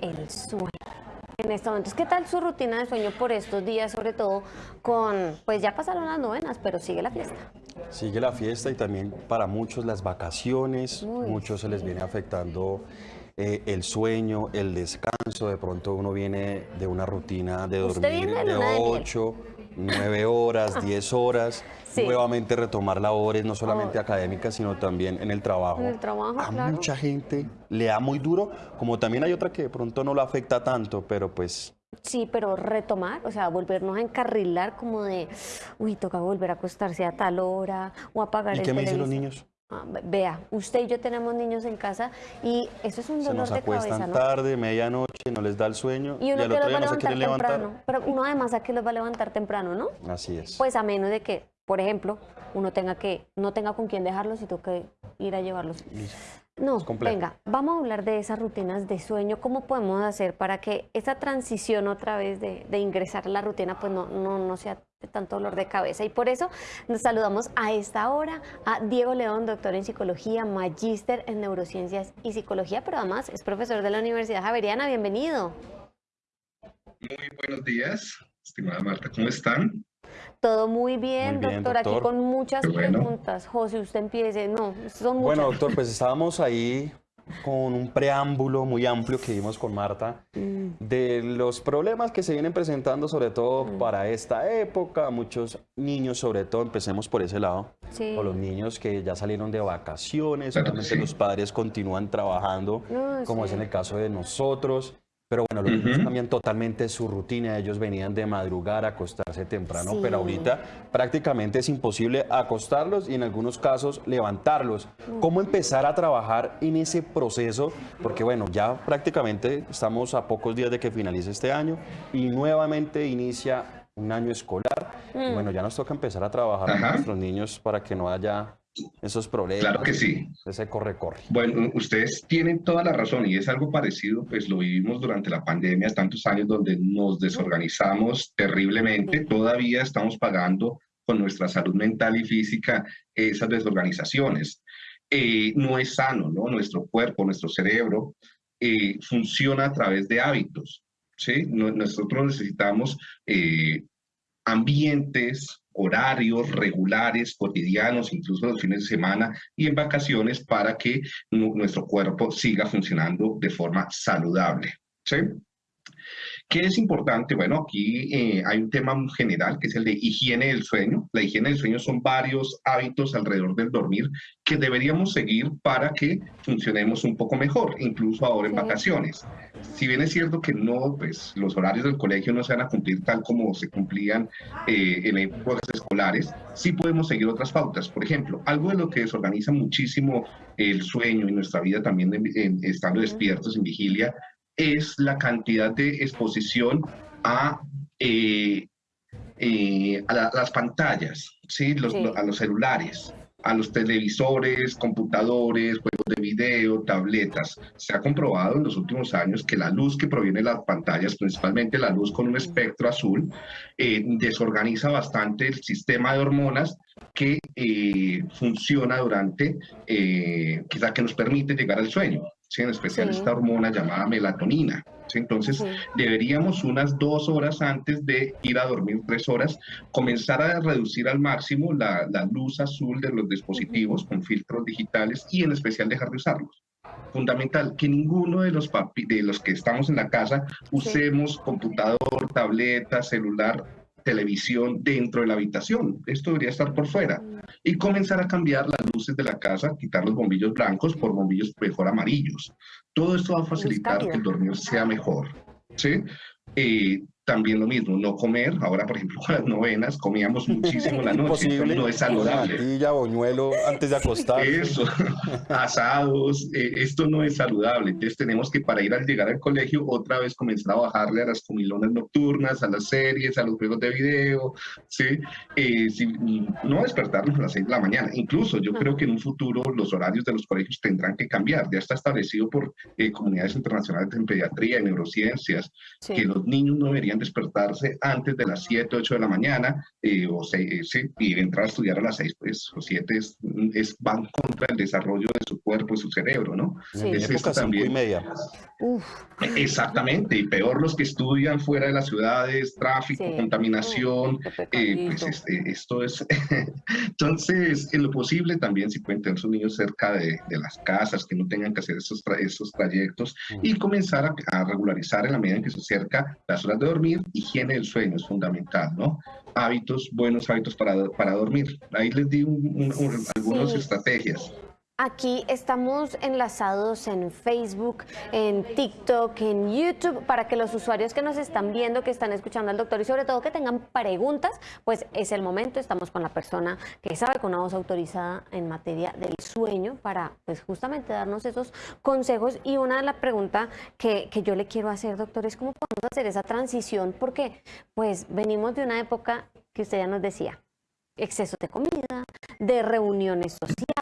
el sueño. En este momento, ¿qué tal su rutina de sueño por estos días, sobre todo con, pues ya pasaron las novenas, pero sigue la fiesta? Sigue la fiesta y también para muchos las vacaciones, muchos se les viene afectando eh, el sueño, el descanso, de pronto uno viene de una rutina de dormir de, 8, 9 horas, 10 horas, nuevamente retomar labores no solamente oh. académicas, sino también en el trabajo. En el trabajo, A mucha gente le da muy duro, como también hay otra que de pronto no lo afecta tanto, pero pues Sí, pero retomar, o sea, volvernos a encarrilar como de, uy, toca volver a acostarse a tal hora o apagar el ¿Y qué me dicen los niños? Ah, vea, usted y yo tenemos niños en casa y eso es un dolor de cabeza, acuestan tarde, medianoche, no les da el sueño y, uno al otro día no se quieren levantar. Pero uno además a que los va a levantar temprano, ¿no? Así es. Pues a menos de que, por ejemplo, uno tenga que, no tenga con quién dejarlos y toque ir a llevarlos. No, venga, vamos a hablar de esas rutinas de sueño. ¿Cómo podemos hacer para que esa transición otra vez de, ingresar a la rutina pues no, no, no sea de tanto dolor de cabeza? Y por eso nos saludamos a esta hora a Diego León, doctor en psicología, magíster en neurociencias y psicología, pero además es profesor de la Universidad Javeriana. Bienvenido. Muy buenos días, estimada Marta, ¿cómo están? Todo muy bien, doctor, aquí con muchas preguntas. José, usted empiece. No, son muchas. Bueno, doctor, pues estábamos ahí con un preámbulo muy amplio que vimos con Marta mm. de los problemas que se vienen presentando sobre todo mm. para esta época, muchos niños sobre todo, empecemos por ese lado, o los niños que ya salieron de vacaciones, solamente los padres continúan trabajando, como es en el caso de nosotros. Pero bueno, los niños cambian totalmente su rutina. Ellos venían de madrugar, a acostarse temprano, pero ahorita prácticamente es imposible acostarlos y en algunos casos levantarlos. ¿Cómo empezar a trabajar en ese proceso? Porque bueno, ya prácticamente estamos a pocos días de que finalice este año y nuevamente inicia un año escolar. Y bueno, ya nos toca empezar a trabajar con nuestros niños para que no haya esos problemas. Claro que sí. Ese corre-corre. Bueno, ustedes tienen toda la razón y es algo parecido, pues lo vivimos durante la pandemia, tantos años donde nos desorganizamos terriblemente, todavía estamos pagando con nuestra salud mental y física esas desorganizaciones. Eh, no es sano, ¿no? Nuestro cuerpo, nuestro cerebro eh, funciona a través de hábitos, ¿sí? nosotros necesitamos eh, ambientes, horarios regulares, cotidianos, incluso los fines de semana y en vacaciones para que nuestro cuerpo siga funcionando de forma saludable. ¿sí? ¿Qué es importante? Bueno, aquí eh, hay un tema general que es el de higiene del sueño. La higiene del sueño son varios hábitos alrededor del dormir que deberíamos seguir para que funcionemos un poco mejor, incluso ahora en vacaciones. Si bien es cierto que no, pues los horarios del colegio no se van a cumplir tal como se cumplían eh, en épocas escolares, sí podemos seguir otras pautas. Por ejemplo, algo de lo que desorganiza muchísimo el sueño y nuestra vida también estando despiertos en vigilia es la cantidad de exposición a, eh, eh, a, las pantallas, ¿sí? a los celulares, a los televisores, computadores, juegos de video, tabletas. Se ha comprobado en los últimos años que la luz que proviene de las pantallas, principalmente la luz con un espectro azul, eh, desorganiza bastante el sistema de hormonas que funciona durante, quizá que nos permite llegar al sueño en especial esta hormona llamada melatonina. Entonces, deberíamos unas dos horas antes de ir a dormir, tres horas, comenzar a reducir al máximo la, luz azul de los dispositivos con filtros digitales y en especial dejar de usarlos fundamental que ninguno de los papi, de los que estamos en la casa usemos computador, tableta, celular televisión dentro de la habitación. Esto debería estar por fuera. Y comenzar a cambiar las luces de la casa, quitar los bombillos blancos por bombillos mejor amarillos. Todo esto va a facilitar que el dormir sea mejor. ¿sí? Eh, también lo mismo, no comer. Ahora, por ejemplo, con las novenas comíamos muchísimo la noche. No es saludable. Natilla, boñuelo antes de acostar. Eso, asados. Eh, esto no es saludable. Entonces tenemos que para ir al llegar al colegio otra vez comenzar a bajarle a las comilonas nocturnas, a las series, a los juegos de video, ¿sí? Eh, no despertarnos a las 6 de la mañana. Incluso yo creo que en un futuro los horarios de los colegios tendrán que cambiar. Ya está establecido por eh, comunidades internacionales en pediatría y neurociencias que los niños no deberían despertarse antes de las 7, 8 de la mañana eh, o y entrar a estudiar a las 6, pues, o 7 es, es, van contra el desarrollo de su cuerpo y su cerebro, ¿no? Sí. Es esto también. Y media. Exactamente, y peor los que estudian fuera de las ciudades, tráfico, contaminación, eh, pues este, esto es... Entonces, en lo posible también si pueden tener sus niños cerca de, de las casas, que no tengan que hacer esos, esos trayectos y comenzar a, a regularizar en la medida en que se acerca las horas de dormir, higiene del sueño es fundamental, ¿no? Hábitos, buenos hábitos para, para dormir. Ahí les di algunas estrategias. Aquí estamos enlazados en Facebook, en TikTok, en YouTube, para que los usuarios que nos están viendo, que están escuchando al doctor y sobre todo que tengan preguntas, pues es el momento. Estamos con la persona que sabe con una voz autorizada en materia del sueño para pues justamente darnos esos consejos. Y una de las preguntas que, que yo le quiero hacer, doctor, es cómo podemos hacer esa transición, porque pues venimos de una época que usted ya nos decía, exceso de comida, de reuniones sociales,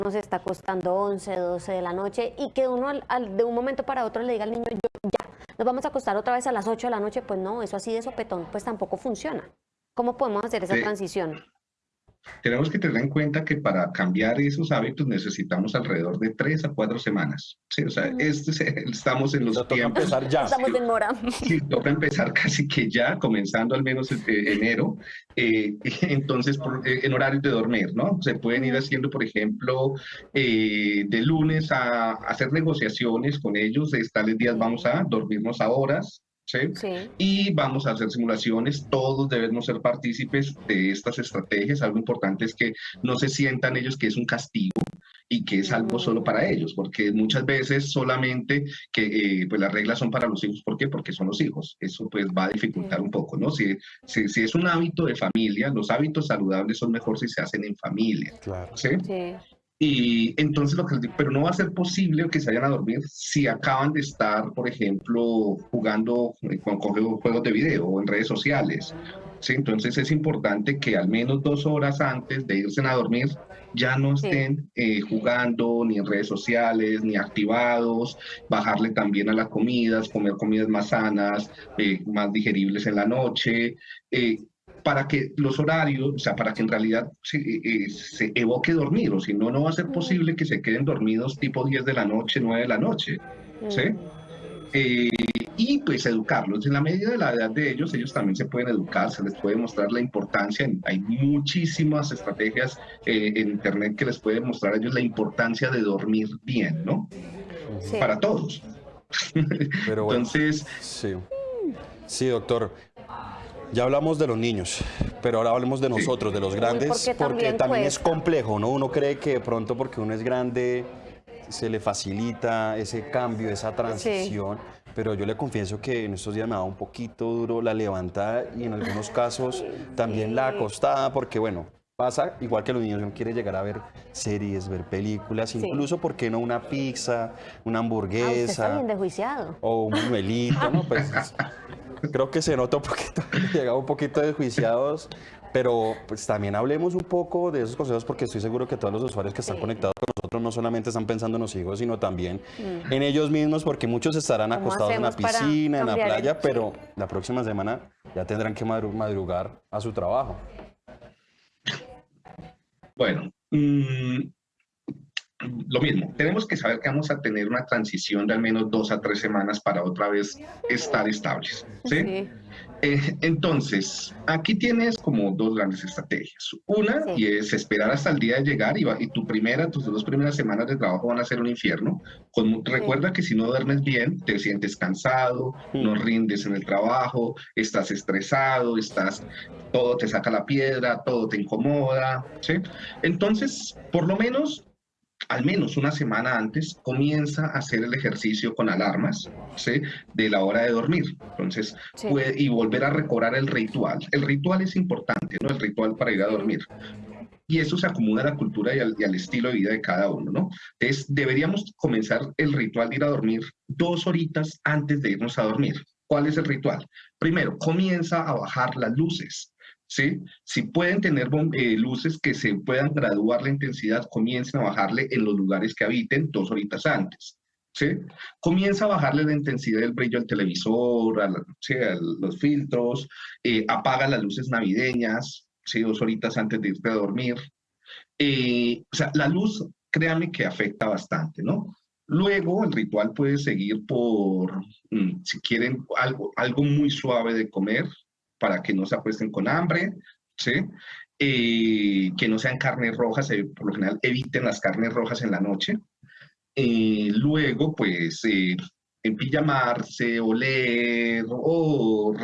uno se está acostando 11, 12 de la noche y que uno al, de un momento para otro le diga al niño, yo, ya, nos vamos a acostar otra vez a las 8 de la noche, pues no, eso así de sopetón, pues tampoco funciona. ¿Cómo podemos hacer esa transición? Tenemos que tener en cuenta que para cambiar esos hábitos necesitamos alrededor de tres a cuatro semanas. Sí, o sea, este estamos en los tiempos. Empezar ya. Estamos en mora. Sí, toca empezar casi que ya, comenzando al menos en enero. Eh, entonces, eh, en horarios de dormir, ¿no? Se pueden ir haciendo, por ejemplo, eh, de lunes a, hacer negociaciones con ellos. De tales días vamos a dormirnos a horas, y vamos a hacer simulaciones, todos debemos ser partícipes de estas estrategias. Algo importante es que no se sientan ellos que es un castigo y que es algo solo para ellos, porque muchas veces solamente que eh, pues las reglas son para los hijos. ¿Por qué? Porque son los hijos. Eso pues va a dificultar un poco, ¿no? Si, si, si, es un hábito de familia, los hábitos saludables son mejor si se hacen en familia. Claro. ¿sí? sí. Y entonces lo que pero no va a ser posible que se vayan a dormir si acaban de estar, por ejemplo, jugando con, juegos de video o en redes sociales. ¿sí? Entonces es importante que al menos dos horas antes de irse a dormir ya no estén eh, jugando ni en redes sociales, ni activados, bajarle también a las comidas, comer comidas más sanas, eh, más digeribles en la noche. Eh, para que los horarios, o sea, para que en realidad se, eh, eh, se, evoque dormir, o si no, no va a ser posible que se queden dormidos tipo 10 de la noche, 9 de la noche, ¿sí? Eh, y pues educarlos. En la medida de la edad de ellos, ellos también se pueden educar, se les puede mostrar la importancia. Hay muchísimas estrategias en Internet que les pueden mostrar a ellos la importancia de dormir bien, ¿no? Para todos. Pero Entonces... Sí. sí, doctor. Ya hablamos de los niños, pero ahora hablemos de nosotros, de los grandes, porque, también, es complejo, ¿no? Uno cree que de pronto porque uno es grande se le facilita ese cambio, esa transición, pero yo le confieso que en estos días me ha dado un poquito duro la levantada y en algunos casos también la acostada, porque bueno, pasa igual que los niños, uno quiere llegar a ver series, ver películas, incluso, ¿por qué no una pizza, una hamburguesa? Ah, usted está bien desjuiciado. O un muelito, ¿no? Pues creo que se nota un poquito, llegamos un poquito desjuiciados, pero pues también hablemos un poco de esos consejos porque estoy seguro que todos los usuarios que están conectados con nosotros no solamente están pensando en los hijos, sino también mm. en ellos mismos porque muchos estarán acostados en la piscina, en la playa, pero la próxima semana ya tendrán que madrugar a su trabajo. Bueno, mmm, lo mismo, tenemos que saber que vamos a tener una transición de al menos dos a tres semanas para otra vez estar estables. ¿sí? Eh, entonces, aquí tienes como dos grandes estrategias. Una, y es esperar hasta el día de llegar y, y, tu primera, tus dos primeras semanas de trabajo van a ser un infierno. Con, recuerda que si no duermes bien, te sientes cansado, no rindes en el trabajo, estás estresado, estás, todo te saca la piedra, todo te incomoda. ¿sí? Entonces, por lo menos al menos una semana antes, comienza a hacer el ejercicio con alarmas ¿sí? de la hora de dormir. Entonces, puede, y volver a recobrar el ritual. El ritual es importante, ¿no? El ritual para ir a dormir. Y eso se acomoda a la cultura y al, y al, estilo de vida de cada uno, ¿no? Entonces, deberíamos comenzar el ritual de ir a dormir dos horitas antes de irnos a dormir. ¿Cuál es el ritual? Primero, comienza a bajar las luces. ¿Sí? Si pueden tener eh, luces que se puedan graduar la intensidad, comiencen a bajarle en los lugares que habiten dos horitas antes. ¿sí? Comienza a bajarle la intensidad del brillo al televisor, a, los filtros, eh, apaga las luces navideñas, ¿sí? Dos horitas antes de irte a dormir. Eh, o sea, la luz, créame que afecta bastante, ¿no? Luego, el ritual puede seguir por, mm, si quieren, algo, algo muy suave de comer para que no se apuesten con hambre, ¿sí? Eh, que no sean carnes rojas, por lo general eviten las carnes rojas en la noche, eh, luego, pues, eh, en pijamarse, oler, o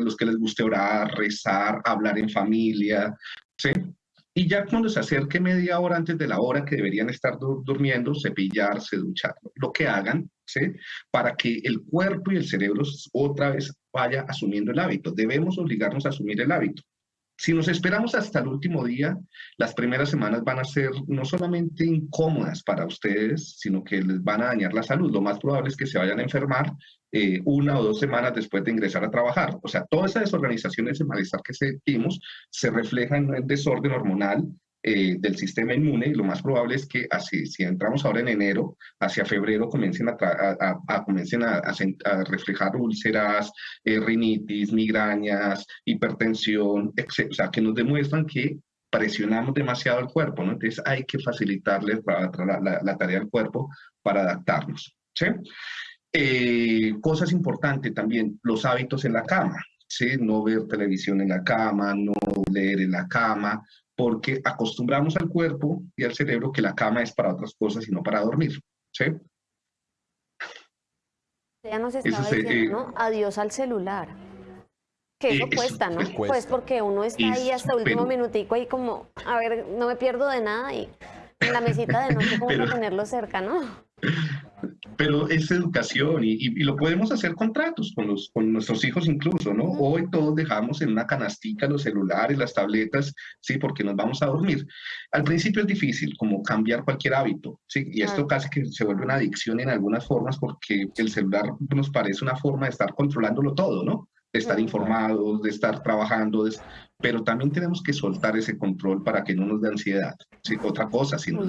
los que les guste orar, rezar, hablar en familia, ¿sí? Y ya cuando se acerque media hora antes de la hora que deberían estar durmiendo, cepillarse, duchar, lo que hagan, ¿sí? Para que el cuerpo y el cerebro otra vez vaya asumiendo el hábito. Debemos obligarnos a asumir el hábito. Si nos esperamos hasta el último día, las primeras semanas van a ser no solamente incómodas para ustedes, sino que les van a dañar la salud. Lo más probable es que se vayan a enfermar eh, una o dos semanas después de ingresar a trabajar. O sea, toda esa desorganización, ese malestar que sentimos, se refleja en el desorden hormonal, eh, del sistema inmune lo más probable es que así, si entramos ahora en enero, hacia febrero comiencen a, comiencen a, reflejar úlceras, eh, rinitis, migrañas, hipertensión, etc. O sea, que nos demuestran que presionamos demasiado el cuerpo, ¿no? Entonces hay que facilitarle la, la, tarea al cuerpo para adaptarnos, ¿sí? Eh, cosas importantes también, los hábitos en la cama, ¿sí? No ver televisión en la cama, no leer en la cama, porque acostumbramos al cuerpo y al cerebro que la cama es para otras cosas y no para dormir. ¿sí? Ya nos estaba diciendo, eh, ¿no? Adiós al celular. Que eso, cuesta, ¿no? Pues porque uno está ahí hasta el último minutico ahí como, a ver, no me pierdo de nada y en la mesita de noche como tenerlo cerca, ¿no? pero es educación y, y, lo podemos hacer con tratos, con, los, con nuestros hijos incluso, ¿no? Hoy todos dejamos en una canastica los celulares, las tabletas, ¿sí? Porque nos vamos a dormir. Al principio es difícil, como cambiar cualquier hábito, ¿sí? Y esto casi que se vuelve una adicción en algunas formas porque el celular nos parece una forma de estar controlándolo todo, ¿no? de estar informados, de estar trabajando, pero también tenemos que soltar ese control para que no nos dé ansiedad. ¿sí? Otra cosa, si nos,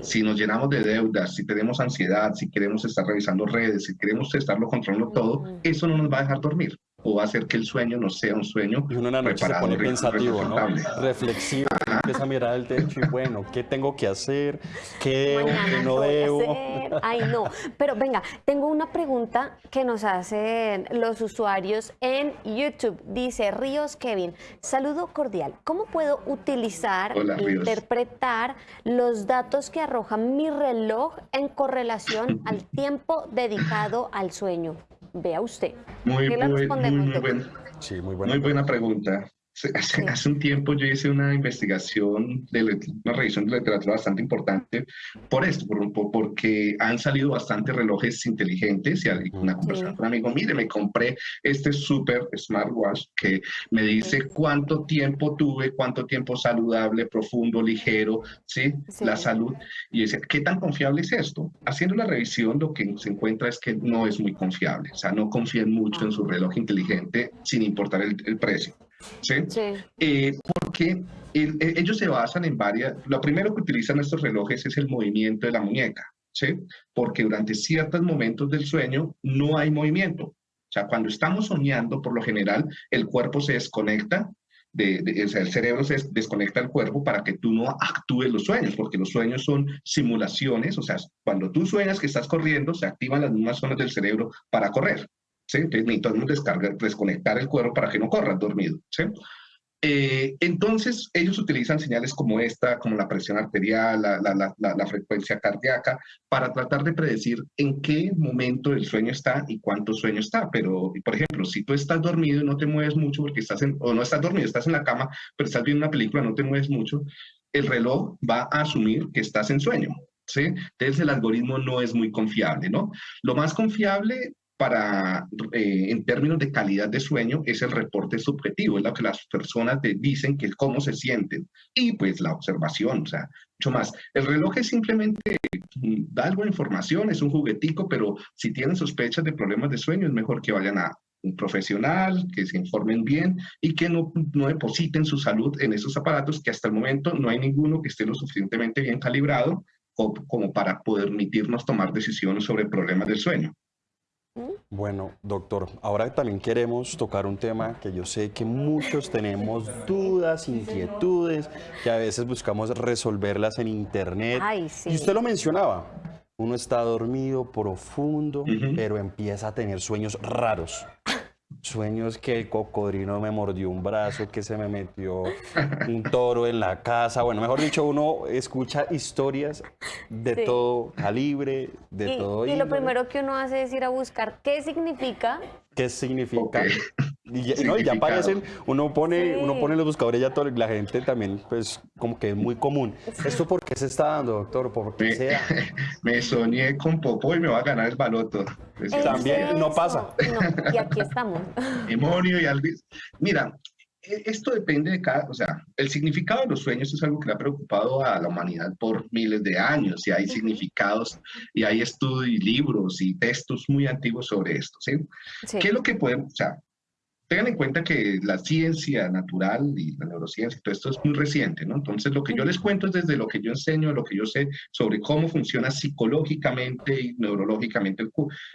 si nos llenamos de deudas, si tenemos ansiedad, si queremos estar revisando redes, si queremos estarlo controlando todo, eso no nos va a dejar dormir o va a hacer que el sueño no sea un sueño y uno en la noche se pone pensativo, ¿no? reflexivo, empieza a mirar el techo y bueno, ¿qué tengo que hacer? ¿Qué debo? ¿Qué no debo? Ay, no. Pero venga, tengo una pregunta que nos hacen los usuarios en YouTube. Dice Ríos Kevin, saludo cordial. ¿Cómo puedo utilizar e interpretar los datos que arroja mi reloj en correlación al tiempo dedicado al sueño? Vea usted. Muy, muy buena pregunta. Hace, un tiempo yo hice una investigación, de, una revisión de literatura bastante importante por esto, por, porque han salido bastantes relojes inteligentes y una conversación con un amigo, mire, me compré este super smartwatch que me dice cuánto tiempo tuve, cuánto tiempo saludable, profundo, ligero, ¿sí? La salud. Y dice, ¿qué tan confiable es esto? Haciendo la revisión lo que se encuentra es que no es muy confiable, o sea, no confían mucho en su reloj inteligente sin importar el precio. ¿Sí? Eh, porque e, ellos se basan en varias, lo primero que utilizan estos relojes es el movimiento de la muñeca, ¿sí? Porque durante ciertos momentos del sueño no hay movimiento. O sea, cuando estamos soñando, por lo general, el cuerpo se desconecta, de, o sea, el cerebro se desconecta del cuerpo para que tú no actúes los sueños, porque los sueños son simulaciones, o sea, cuando tú sueñas que estás corriendo, se activan las mismas zonas del cerebro para correr. ¿Sí? Entonces necesitamos descargar, desconectar el cuerpo para que no corra dormido, ¿sí? Eh, entonces, ellos utilizan señales como esta, como la presión arterial, la, la, la, frecuencia cardíaca, para tratar de predecir en qué momento el sueño está y cuánto sueño está. Pero, por ejemplo, si tú estás dormido y no te mueves mucho porque estás en, o no estás dormido, estás en la cama, pero estás viendo una película, no te mueves mucho, el reloj va a asumir que estás en sueño. ¿sí? Entonces, el algoritmo no es muy confiable, ¿no? Lo más confiable para, eh, en términos de calidad de sueño, es el reporte subjetivo, es lo que las personas te dicen que cómo se sienten. Y pues la observación, o sea, mucho más. El reloj es simplemente, mm, da algo de información, es un juguetico, pero si tienen sospechas de problemas de sueño, es mejor que vayan a un profesional, que se informen bien y que no, no depositen su salud en esos aparatos que hasta el momento no hay ninguno que esté lo suficientemente bien calibrado como para permitirnos tomar decisiones sobre problemas del sueño. Bueno, doctor, ahora también queremos tocar un tema que yo sé que muchos tenemos dudas, inquietudes, que a veces buscamos resolverlas en internet. Y usted lo mencionaba, uno está dormido profundo, pero empieza a tener sueños raros. Sueños que el cocodrilo me mordió un brazo, que se me metió un toro en la casa. Bueno, mejor dicho, uno escucha historias de todo calibre, de todo. Y lo primero que uno hace es ir a buscar qué significa. ¿Qué significa? Y ya, no, ya aparecen, uno pone, uno pone los buscadores, ya toda la gente también, pues como que es muy común. ¿Esto por qué se está dando, doctor? ¿Por qué me, sea? me soñé con Popo y me va a ganar el baloto. También no pasa. y aquí estamos. Demonio y Alvis. Mira, e, esto depende de cada, o sea, el significado de los sueños es algo que le ha preocupado a la humanidad por miles de años y hay significados y hay estudios y libros y textos muy antiguos sobre esto, ¿sí? sí. qué es lo que podemos, o sea, tengan en cuenta que la ciencia natural y la neurociencia, todo esto es muy reciente, ¿no? Entonces, lo que yo les cuento es desde lo que yo enseño, lo que yo sé sobre cómo funciona psicológicamente y neurológicamente el,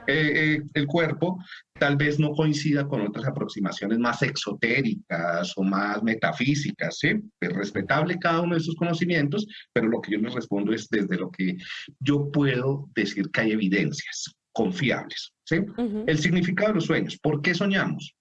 eh, eh, el cuerpo, tal vez no coincida con otras aproximaciones más exotéricas o más metafísicas, ¿sí? Es respetable cada uno de esos conocimientos, pero lo que yo les respondo es desde lo que yo puedo decir que hay evidencias confiables, ¿sí? El significado de los sueños, ¿por qué soñamos?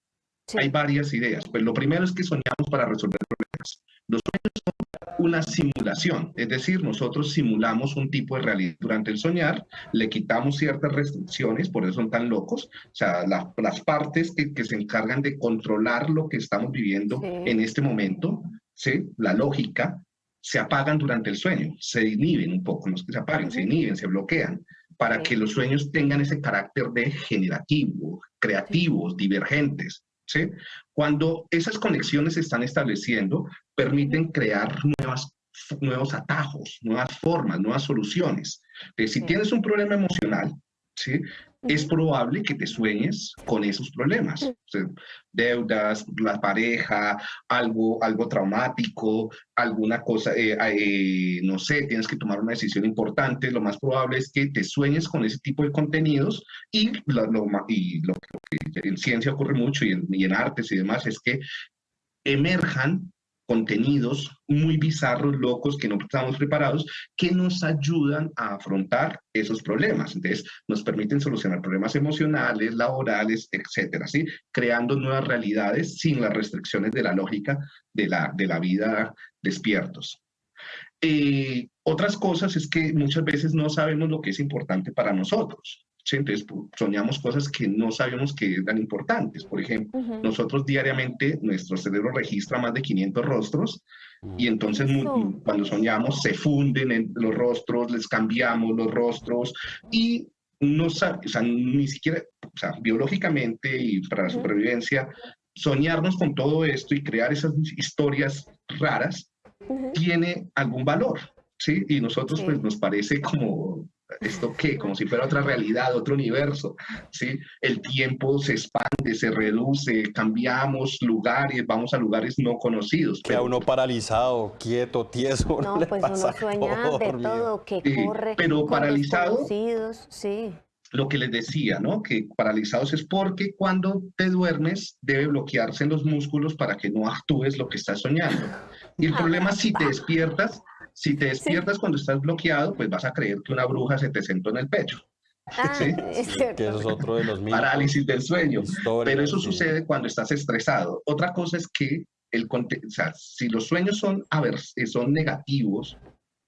Hay varias ideas. Pues lo primero es que soñamos para resolver problemas. Los sueños son una simulación, es decir, nosotros simulamos un tipo de realidad durante el soñar, le quitamos ciertas restricciones, por eso son tan locos, o sea, las partes que, que, se encargan de controlar lo que estamos viviendo en este momento, ¿sí? la lógica, se apagan durante el sueño, se inhiben un poco, no es que se apaguen, se inhiben, se bloquean, para que los sueños tengan ese carácter de generativo, creativos, divergentes. ¿Sí? Cuando esas conexiones se están estableciendo, permiten crear nuevas, nuevos atajos, nuevas formas, nuevas soluciones. si tienes un problema emocional, ¿sí? Es probable que te sueñes con esos problemas. deudas, la pareja, algo, algo traumático, alguna cosa, eh, eh, no sé, tienes que tomar una decisión importante. Lo más probable es que te sueñes con ese tipo de contenidos y lo, y lo, que en ciencia ocurre mucho y en, y en artes y demás es que emerjan contenidos muy bizarros, locos, que no estamos preparados, que nos ayudan a afrontar esos problemas. Entonces, nos permiten solucionar problemas emocionales, laborales, etcétera, ¿sí? Creando nuevas realidades sin las restricciones de la lógica de la, de la vida despiertos. Eh, otras cosas es que muchas veces no sabemos lo que es importante para nosotros. Entonces soñamos cosas que no sabíamos que eran importantes. Por ejemplo, nosotros diariamente, nuestro cerebro registra más de 500 rostros y entonces cuando soñamos se funden en los rostros, les cambiamos los rostros y no o sea, ni siquiera, o sea, biológicamente y para la supervivencia, soñarnos con todo esto y crear esas historias raras tiene algún valor, ¿sí? Y nosotros pues nos parece como ¿Esto qué? Como si fuera otra realidad, otro universo, ¿sí? El tiempo se expande, se reduce, cambiamos lugares, vamos a lugares no conocidos. Queda uno paralizado, quieto, tieso. No, pues uno sueña de todo, que corre. Pero paralizado. Sí. Lo que les decía, ¿no? Que paralizados es porque cuando te duermes debe bloquearse en los músculos para que no actúes lo que estás soñando. Y el problema es si te despiertas, si te despiertas cuando estás bloqueado, pues vas a creer que una bruja se te sentó en el pecho. Ah, ¿Sí? es que eso es otro de los Parálisis del sueño. Pero eso sucede cuando estás estresado. Otra cosa es que el, o sea, si los sueños son, a ver, son negativos,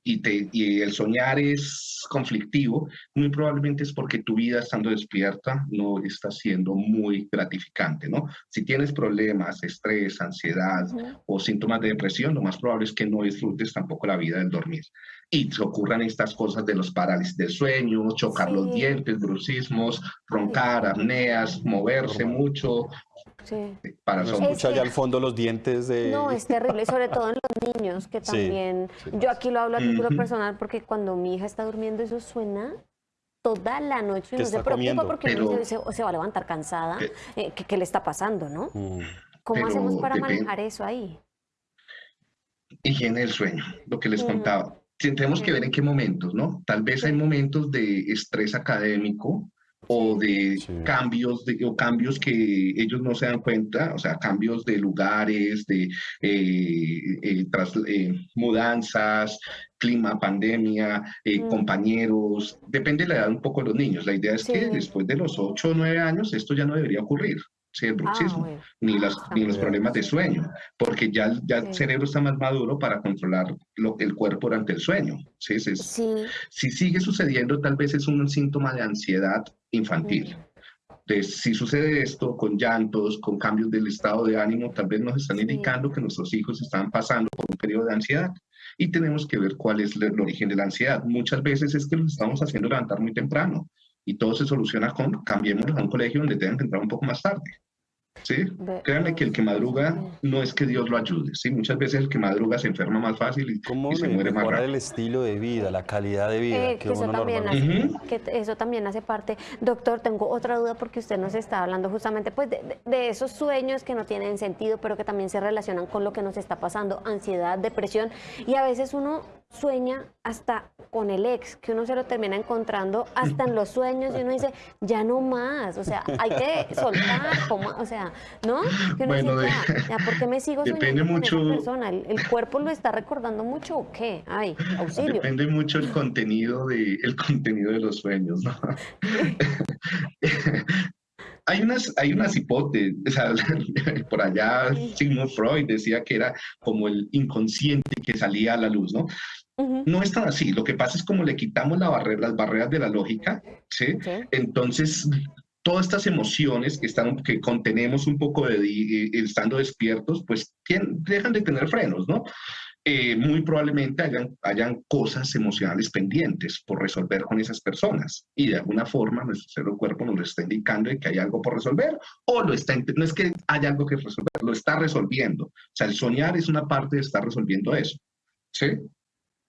y, te, y el soñar es conflictivo, muy probablemente es porque tu vida estando despierta no está siendo muy gratificante, ¿no? Si tienes problemas, estrés, ansiedad o síntomas de depresión, lo más probable es que no disfrutes tampoco la vida del dormir. Y se ocurran estas cosas de los parálisis del sueño, chocar los dientes, brucismos, roncar, apneas, moverse mucho, Sí. Para son mucho allá al fondo los dientes de... No, es terrible, sobre todo en los niños, que también... Yo aquí lo hablo a título personal porque cuando mi hija está durmiendo eso suena toda la noche y no se preocupa porque se, va a levantar cansada. Eh, ¿qué, le está pasando, no? Mm. ¿Cómo hacemos para manejar eso ahí? Higiene del sueño, lo que les contaba. Tenemos que ver en qué momentos, ¿no? Tal vez hay momentos de estrés académico o de cambios de, o cambios que ellos no se dan cuenta, o sea, cambios de lugares, de eh, eh, eh, mudanzas, clima, pandemia, mm. compañeros, depende de la edad un poco de los niños. La idea es que después de los 8 o 9 años esto ya no debería ocurrir el ah, ni, las, ni los problemas de sueño, porque ya, ya el cerebro está más maduro para controlar lo, el cuerpo durante el sueño. ¿sí? Si sigue sucediendo, tal vez es un síntoma de ansiedad infantil. Si sucede esto con llantos, con cambios del estado de ánimo, tal vez nos están indicando que nuestros hijos están pasando por un periodo de ansiedad y tenemos que ver cuál es el origen de la ansiedad. Muchas veces es que los estamos haciendo levantar muy temprano y todo se soluciona con cambiemos a un colegio donde tengan que entrar un poco más tarde. ¿sí? Créanme que el que madruga no es que Dios lo ayude, ¿sí? Muchas veces el que madruga se enferma más fácil y, se muere más rápido. el estilo de vida, la calidad de vida eh, que, eso también hace, que eso también hace parte. Doctor, tengo otra duda porque usted nos está hablando justamente pues de, de, esos sueños que no tienen sentido, pero que también se relacionan con lo que nos está pasando, ansiedad, depresión, y a veces uno sueña hasta con el ex, que uno se lo termina encontrando hasta en los sueños y uno dice, ya no más, o sea, hay que soltar, o sea, ¿no? Que uno dice, ya, ¿por qué me sigo soñando mucho, con esa persona? ¿El, cuerpo lo está recordando mucho o qué? Ay, auxilio. Depende mucho el contenido de, el contenido de los sueños, ¿no? hay unas, hay unas hipótesis, o sea, por allá Sigmund Freud decía que era como el inconsciente que salía a la luz, ¿no? No es tan así. Lo que pasa es como le quitamos la barrera, las barreras de la lógica, ¿sí? Entonces, todas estas emociones que, están, que contenemos un poco de, eh, estando despiertos, pues dejan de tener frenos, ¿no? Eh, muy probablemente hayan, hayan cosas emocionales pendientes por resolver con esas personas y de alguna forma nuestro cerebro cuerpo nos lo está indicando de que hay algo por resolver o lo está, no es que haya algo que resolver, lo está resolviendo. O sea, el soñar es una parte de estar resolviendo eso. ¿Sí?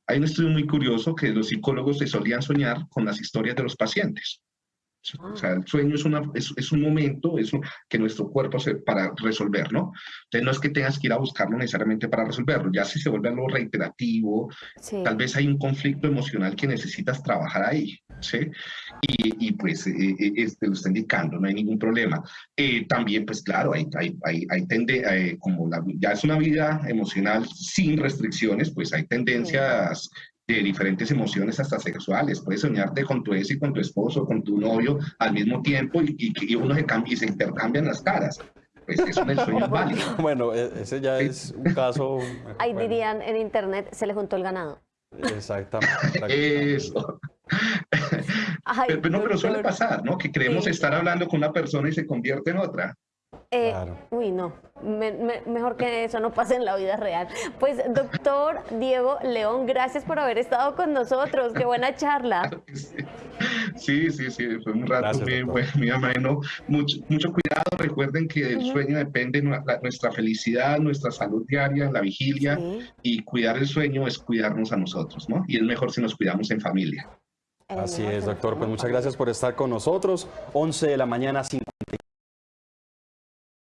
Hay un estudio muy curioso que los psicólogos se solían soñar con las historias de los pacientes. O sea, el sueño es, una, es, un momento es que nuestro cuerpo se, para resolver, ¿no? Entonces no es que tengas que ir a buscarlo necesariamente para resolverlo, ya si se vuelve algo reiterativo, tal vez hay un conflicto emocional que necesitas trabajar ahí, ¿sí? Y, y pues eh, eh, este, lo está indicando, no hay ningún problema. Eh, también, pues claro, hay, hay, hay, hay tende, como la, ya es una vida emocional sin restricciones, pues hay tendencias de diferentes emociones hasta sexuales. Puedes soñarte con tu ex y con tu esposo, con tu novio al mismo tiempo y, y, uno se, cambia, y se intercambian las caras. Pues eso es el sueño válido. Bueno, e, ese ya es un caso... Ahí dirían en internet, se le juntó el ganado. Exactamente. Eso. pero, no, pero suele pasar, ¿no? Que creemos estar hablando con una persona y se convierte en otra. Eh, uy, no, mejor que eso no pase en la vida real. Pues, doctor Diego León, gracias por haber estado con nosotros. Qué buena charla. Sí, sí, sí, fue un rato muy, ameno. Mucho, mucho cuidado, recuerden que del sueño depende nuestra felicidad, nuestra salud diaria, la vigilia, y cuidar el sueño es cuidarnos a nosotros, ¿no? Y es mejor si nos cuidamos en familia. Así es, doctor. Pues muchas gracias por estar con nosotros. 11 de la mañana, 5.